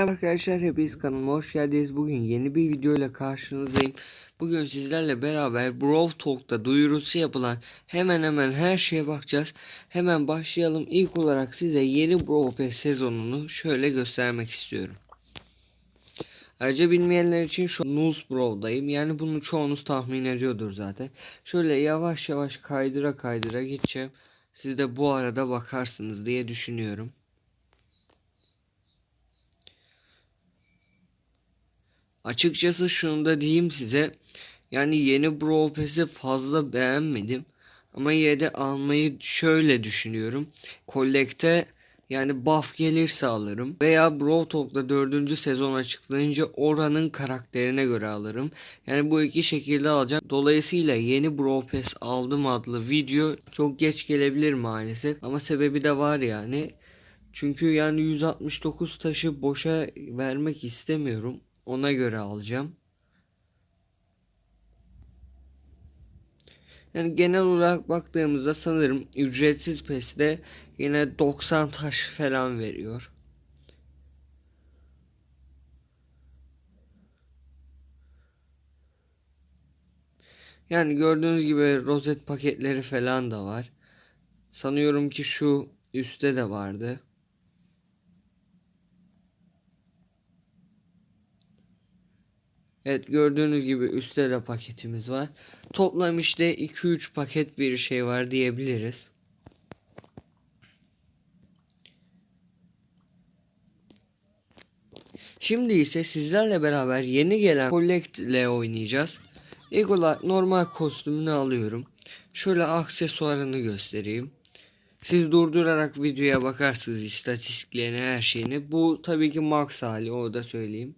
Merhaba arkadaşlar hepiniz kanalıma hoş geldiniz. Bugün yeni bir video ile karşınızdayım. Bugün sizlerle beraber Brawl Talk'ta duyurusu yapılan hemen hemen her şeye bakacağız. Hemen başlayalım. İlk olarak size yeni Brawl Pass sezonunu şöyle göstermek istiyorum. Ayrıca bilmeyenler için şu Nuz Brawl'dayım. Yani bunu çoğunuz tahmin ediyordur zaten. Şöyle yavaş yavaş kaydıra kaydıra gideceğim. Siz de bu arada bakarsınız diye düşünüyorum. Açıkçası şunu da diyeyim size. Yani yeni Brawl Pass'i fazla beğenmedim. Ama yine de almayı şöyle düşünüyorum. Collect'e yani buff gelirse alırım. Veya Brawl Talk'ta 4. sezon açıklayınca oranın karakterine göre alırım. Yani bu iki şekilde alacağım. Dolayısıyla yeni Brawl Pass aldım adlı video çok geç gelebilir maalesef. Ama sebebi de var yani. Çünkü yani 169 taşı boşa vermek istemiyorum. Ona göre alacağım. Yani genel olarak baktığımızda sanırım ücretsiz PES'te yine 90 taş falan veriyor. Yani gördüğünüz gibi rozet paketleri falan da var. Sanıyorum ki şu üstte de vardı. Evet gördüğünüz gibi üstte de paketimiz var. Toplam işte 2-3 paket bir şey var diyebiliriz. Şimdi ise sizlerle beraber yeni gelen Collect ile oynayacağız. İlk olarak normal kostümünü alıyorum. Şöyle aksesuarını göstereyim. Siz durdurarak videoya bakarsınız istatistiklerine her şeyini. Bu tabii ki max hali o da söyleyeyim.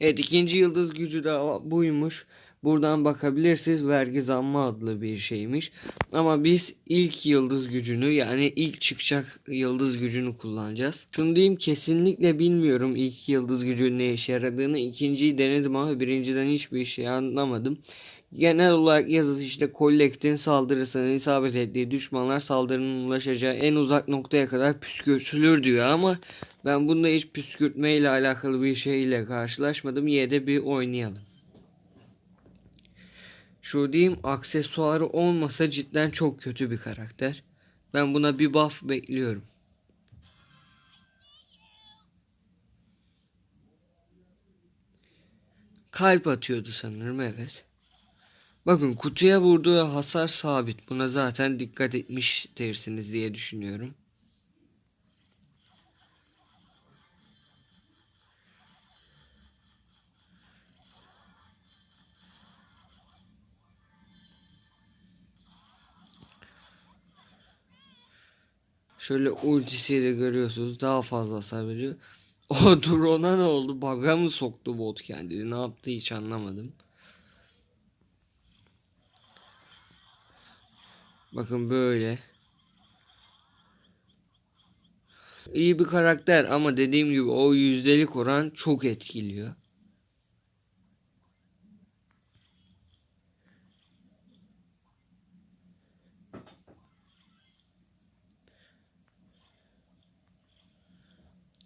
Evet ikinci yıldız gücü de buymuş. Buradan bakabilirsiniz vergi zammı adlı bir şeymiş. Ama biz ilk yıldız gücünü yani ilk çıkacak yıldız gücünü kullanacağız. Şunu diyeyim kesinlikle bilmiyorum ilk yıldız gücünün ne işe yaradığını. İkinciyi denedim ama birinciden hiçbir şey anlamadım. Genel olarak yazısı işte Collect'in saldırısına isabet ettiği düşmanlar saldırının ulaşacağı en uzak noktaya kadar püskürtülür diyor ama ben bunda hiç püskürtme ile alakalı bir şeyle karşılaşmadım. Yine de bir oynayalım. Şu diyeyim aksesuarı olmasa cidden çok kötü bir karakter. Ben buna bir buff bekliyorum. Kalp atıyordu sanırım evet. Bakın kutuya vurduğu hasar sabit. Buna zaten dikkat etmiştirsiniz diye düşünüyorum. Şöyle ultisiyle görüyorsunuz daha fazla hasar. O drone'a ne oldu? Bug'a mı soktu bot kendini? Ne yaptı hiç anlamadım. Bakın böyle. İyi bir karakter ama dediğim gibi o yüzdelik oran çok etkiliyor.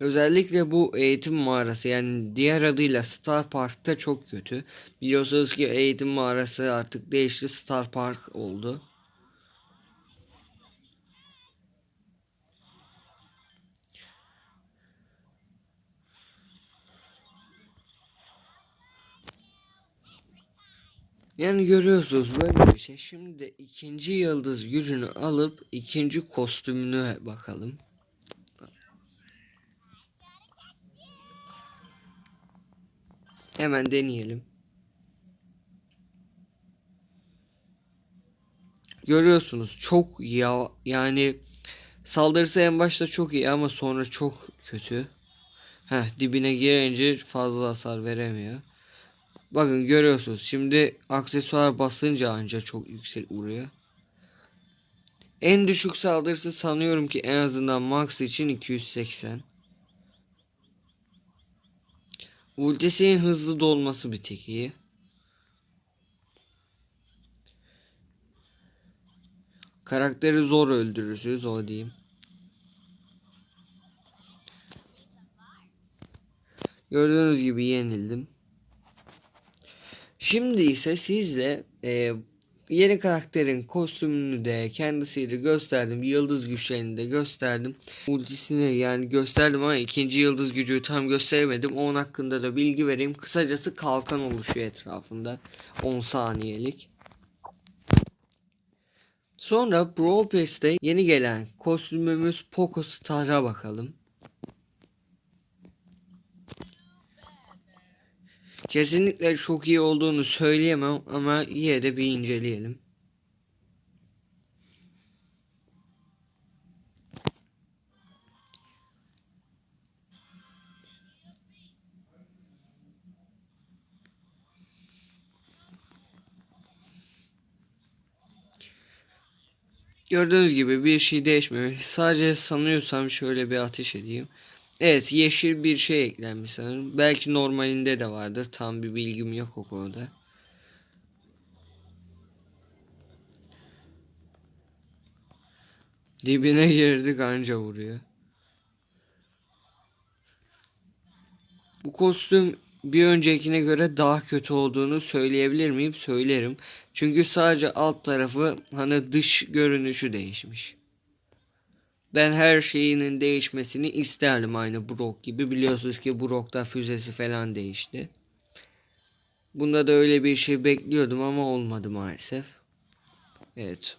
Özellikle bu eğitim mağarası yani diğer adıyla Star Park'ta çok kötü. Biliyorsunuz ki eğitim mağarası artık değişti Star Park oldu. Yani görüyorsunuz böyle bir şey. Şimdi de ikinci yıldız gücünü alıp ikinci kostümüne bakalım. Hemen deneyelim. Görüyorsunuz çok ya yani saldırısı en başta çok iyi ama sonra çok kötü. Heh dibine girince fazla hasar veremiyor. Bakın görüyorsunuz şimdi aksesuar basınca anca çok yüksek vuruyor. En düşük saldırısı sanıyorum ki en azından max için 280. Ultisinin hızlı dolması bir tek iyi. Karakteri zor öldürürsünüz o diyeyim. Gördüğünüz gibi yenildim. Şimdi ise sizle e, yeni karakterin kostümünü de kendisiyle gösterdim. Yıldız güçlerini de gösterdim. Ultisini yani gösterdim ama ikinci yıldız gücü tam gösteremedim. Onun hakkında da bilgi vereyim. Kısacası kalkan oluşuyor etrafında. 10 saniyelik. Sonra Brawl Pass'te yeni gelen kostümümüz Poco Star'a bakalım. Kesinlikle çok iyi olduğunu söyleyemem ama yine de bir inceleyelim. Gördüğünüz gibi bir şey değişmemiş. Sadece sanıyorsam şöyle bir ateş edeyim. Evet yeşil bir şey eklenmiş sanırım. Belki normalinde de vardır. Tam bir bilgim yok o konuda. Dibine girdik anca vuruyor. Bu kostüm bir öncekine göre daha kötü olduğunu söyleyebilir miyim? Söylerim. Çünkü sadece alt tarafı hani dış görünüşü değişmiş. Ben her şeyinin değişmesini isterdim aynı Brock gibi. Biliyorsunuz ki Brock'ta füzesi falan değişti. Bunda da öyle bir şey bekliyordum ama olmadı maalesef. Evet.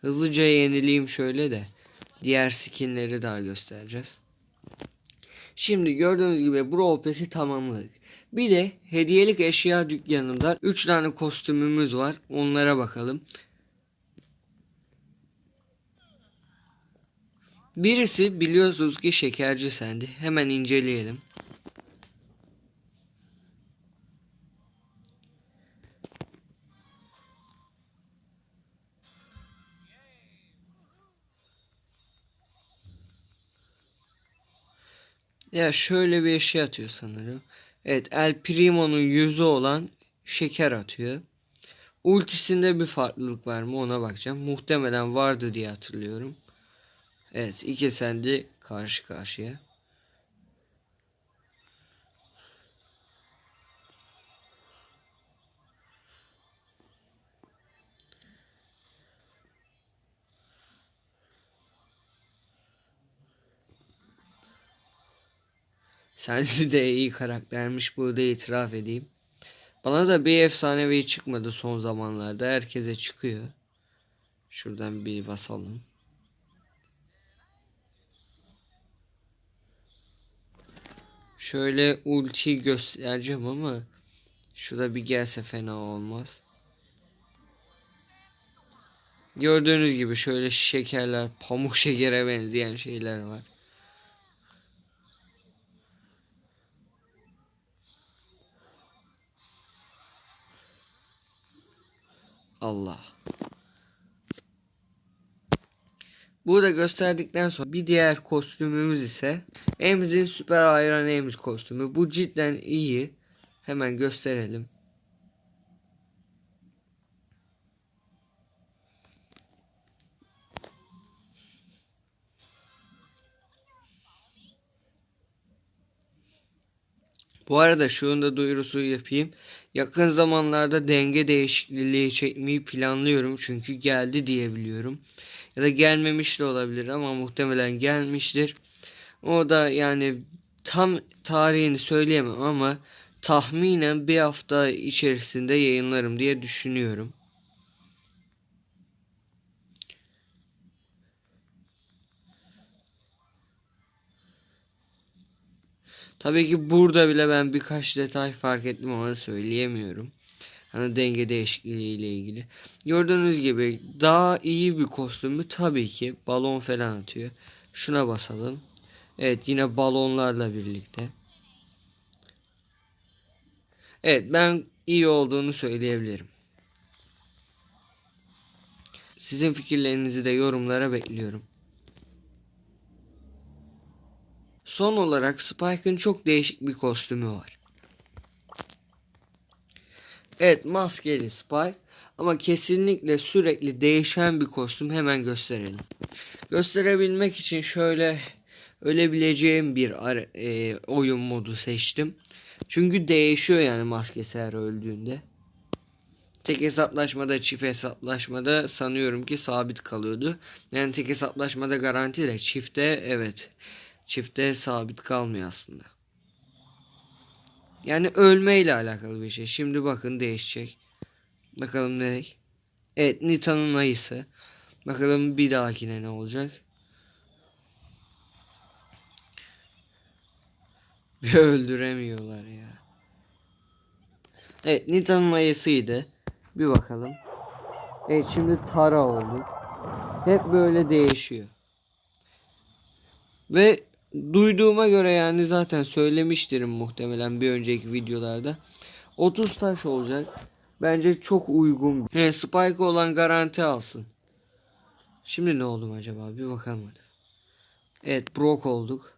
Hızlıca yenileyim şöyle de. Diğer skinleri daha göstereceğiz. Şimdi gördüğünüz gibi Brawl Pass'i tamamladık. Bir de hediyelik eşya dükkanında 3 tane kostümümüz var. Onlara bakalım. Birisi biliyorsunuz ki şekerci sendi. Hemen inceleyelim. Ya şöyle bir şey atıyor sanırım. Evet El Primo'nun yüzü olan şeker atıyor. Ultisinde bir farklılık var mı ona bakacağım. Muhtemelen vardı diye hatırlıyorum. Evet iki sendi karşı karşıya. Sensi de iyi karaktermiş burada itiraf edeyim. Bana da bir efsanevi çıkmadı son zamanlarda. Herkese çıkıyor. Şuradan bir basalım. Şöyle ulti göstereceğim ama şurada bir gelse fena olmaz. Gördüğünüz gibi şöyle şekerler, pamuk şekere benzeyen şeyler var. Allah. Burada gösterdikten sonra bir diğer kostümümüz ise Emz'in süper hayran Emz kostümü. Bu cidden iyi. Hemen gösterelim. Bu arada şunu da duyurusu yapayım. Yakın zamanlarda denge değişikliği çekmeyi planlıyorum. Çünkü geldi diye biliyorum. Ya da gelmemiş de olabilir ama muhtemelen gelmiştir. O da yani tam tarihini söyleyemem ama tahminen bir hafta içerisinde yayınlarım diye düşünüyorum. Tabii ki burada bile ben birkaç detay fark ettim ama söyleyemiyorum. Hani denge değişikliği ile ilgili. Gördüğünüz gibi daha iyi bir kostümü tabii ki balon falan atıyor. Şuna basalım. Evet yine balonlarla birlikte. Evet ben iyi olduğunu söyleyebilirim. Sizin fikirlerinizi de yorumlara bekliyorum. Son olarak Spike'ın çok değişik bir kostümü var. Evet maskeli Spike ama kesinlikle sürekli değişen bir kostüm hemen gösterelim. Gösterebilmek için şöyle ölebileceğim bir e, oyun modu seçtim. Çünkü değişiyor yani maskesi her öldüğünde. Tek hesaplaşmada çift hesaplaşmada sanıyorum ki sabit kalıyordu. Yani tek hesaplaşmada garanti de çifte evet. Çifte sabit kalmıyor aslında. Yani ölme ile alakalı bir şey. Şimdi bakın değişecek. Bakalım ne? Evet Nita'nın ayısı. Bakalım bir dahakine ne olacak? Bir öldüremiyorlar ya. Evet Nita'nın ayısıydı. Bir bakalım. Evet şimdi Tara oldu. Hep böyle değişiyor. Ve duyduğuma göre yani zaten söylemiştirim muhtemelen bir önceki videolarda. 30 taş olacak. Bence çok uygun. He, Spike olan garanti alsın. Şimdi ne oldum acaba? Bir bakalım hadi. Evet Brock olduk.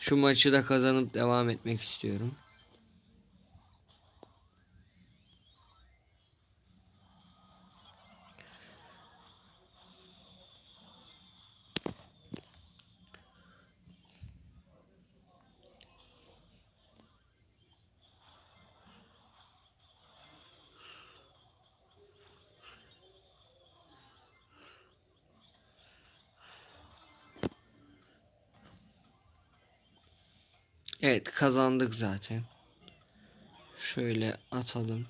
Şu maçı da kazanıp devam etmek istiyorum. Evet kazandık zaten. Şöyle atalım.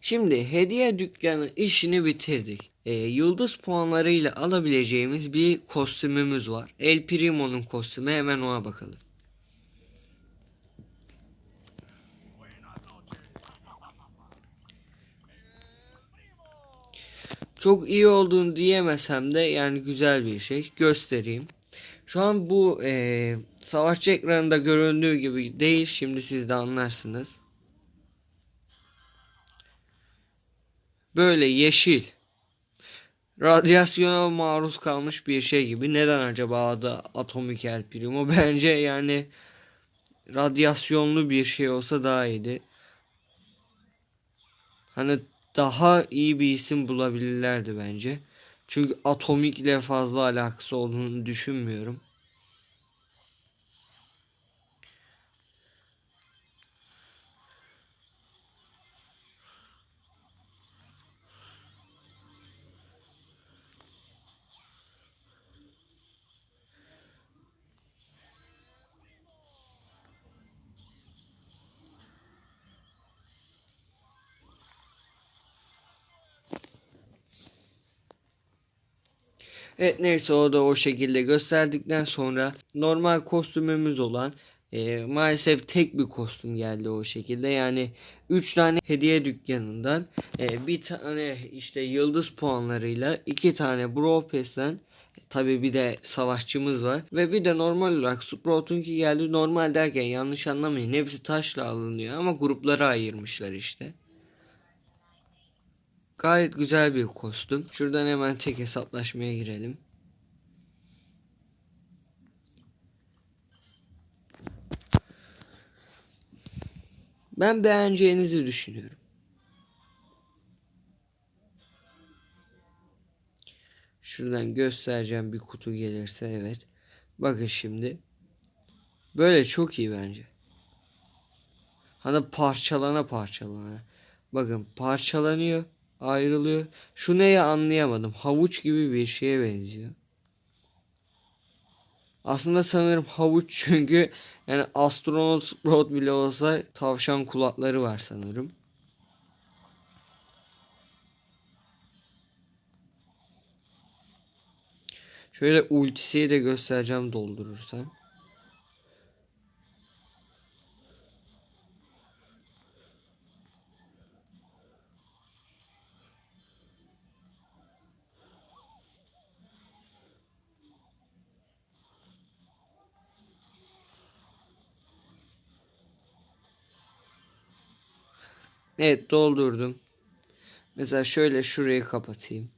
Şimdi hediye dükkanı işini bitirdik. Ee, yıldız puanlarıyla alabileceğimiz bir kostümümüz var. El Primo'nun kostümü hemen ona bakalım. Çok iyi olduğunu diyemesem de yani güzel bir şey. Göstereyim. Şu an bu e, savaşçı ekranında göründüğü gibi değil. Şimdi siz de anlarsınız. Böyle yeşil. Radyasyona maruz kalmış bir şey gibi. Neden acaba adı Atomik El Primo? Bence yani radyasyonlu bir şey olsa daha iyiydi. Hani daha iyi bir isim bulabilirlerdi bence. Çünkü Atomik ile fazla alakası olduğunu düşünmüyorum. Evet neyse o da o şekilde gösterdikten sonra normal kostümümüz olan e, maalesef tek bir kostüm geldi o şekilde. Yani 3 tane hediye dükkanından e, bir tane işte yıldız puanlarıyla 2 tane Brawl Pass'ten Tabi bir de savaşçımız var. Ve bir de normal olarak Sprout'unki geldi. Normal derken yanlış anlamayın. Hepsi taşla alınıyor ama gruplara ayırmışlar işte. Gayet güzel bir kostüm. Şuradan hemen tek hesaplaşmaya girelim. Ben beğeneceğinizi düşünüyorum. Şuradan göstereceğim bir kutu gelirse evet. Bakın şimdi. Böyle çok iyi bence. Hani parçalana parçalana. Bakın parçalanıyor ayrılıyor. Şu neye anlayamadım. Havuç gibi bir şeye benziyor. Aslında sanırım havuç çünkü yani astronot Sprout bile olsa tavşan kulakları var sanırım. Şöyle ultisiyi de göstereceğim doldurursam. Evet doldurdum. Mesela şöyle şurayı kapatayım.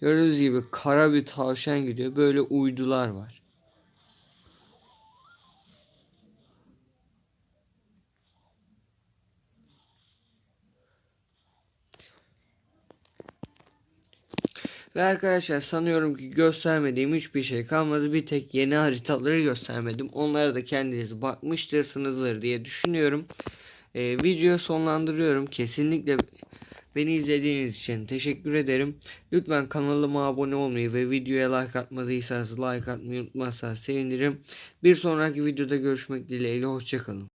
Gördüğünüz gibi kara bir tavşan gidiyor. Böyle uydular var. Ve arkadaşlar sanıyorum ki göstermediğim hiçbir şey kalmadı. Bir tek yeni haritaları göstermedim. Onlara da kendiniz bakmıştırsınızdır diye düşünüyorum. Ee, videoyu sonlandırıyorum. Kesinlikle beni izlediğiniz için teşekkür ederim. Lütfen kanalıma abone olmayı ve videoya like atmadıysanız like atmayı unutmazsanız sevinirim. Bir sonraki videoda görüşmek dileğiyle. Hoşçakalın.